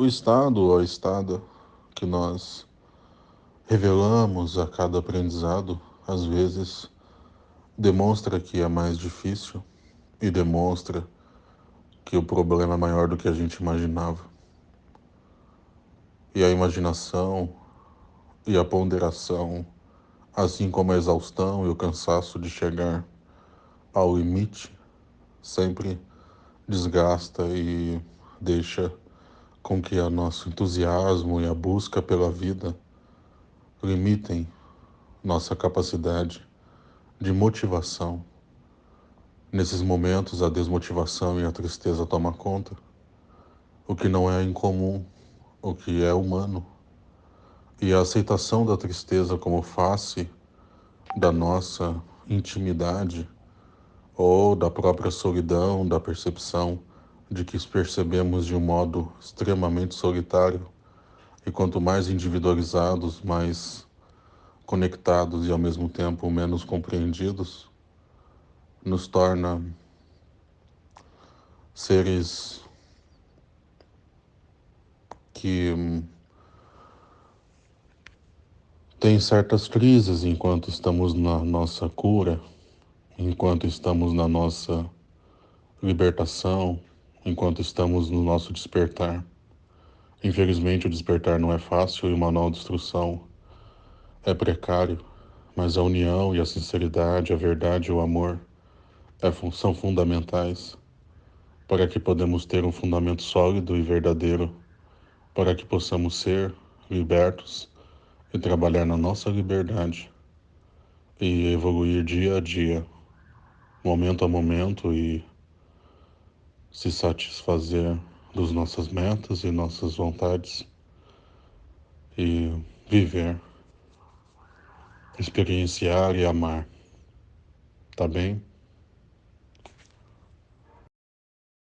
O estado a estada que nós revelamos a cada aprendizado, às vezes, demonstra que é mais difícil e demonstra que o problema é maior do que a gente imaginava. E a imaginação e a ponderação, assim como a exaustão e o cansaço de chegar ao limite, sempre desgasta e deixa com que o nosso entusiasmo e a busca pela vida limitem nossa capacidade de motivação. Nesses momentos, a desmotivação e a tristeza tomam conta, o que não é incomum, o que é humano. E a aceitação da tristeza como face da nossa intimidade ou da própria solidão, da percepção de que percebemos de um modo extremamente solitário e quanto mais individualizados, mais conectados e ao mesmo tempo menos compreendidos, nos torna seres que hum, têm certas crises enquanto estamos na nossa cura, enquanto estamos na nossa libertação, enquanto estamos no nosso despertar. Infelizmente, o despertar não é fácil e o manual de instrução é precário, mas a união e a sinceridade, a verdade e o amor é, são fundamentais para que podemos ter um fundamento sólido e verdadeiro, para que possamos ser libertos e trabalhar na nossa liberdade e evoluir dia a dia, momento a momento e se satisfazer das nossas metas e nossas vontades e viver, experienciar e amar. Tá bem?